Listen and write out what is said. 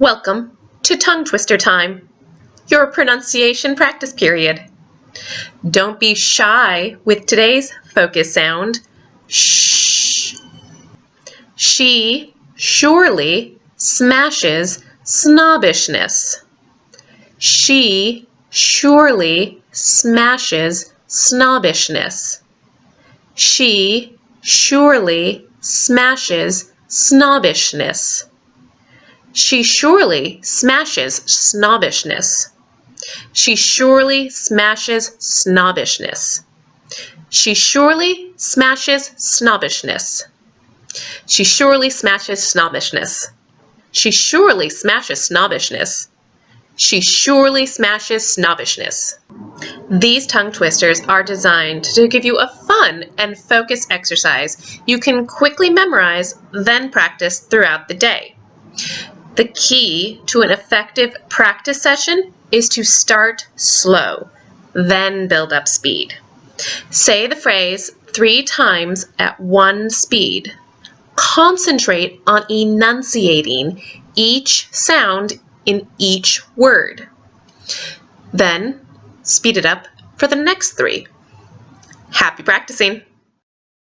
Welcome to Tongue Twister Time, your pronunciation practice period. Don't be shy with today's focus sound. Shh. She surely smashes snobbishness. She surely smashes snobbishness. She surely smashes snobbishness. She surely smashes snobbishness. She surely smashes snobbishness. She surely smashes snobbishness. She surely smashes snobbishness. She surely smashes snobbishness. She surely smashes snobbishness. These tongue twisters are designed to give you a fun and focused exercise you can quickly memorize, then practice throughout the day. The key to an effective practice session is to start slow, then build up speed. Say the phrase three times at one speed. Concentrate on enunciating each sound in each word. Then speed it up for the next three. Happy practicing!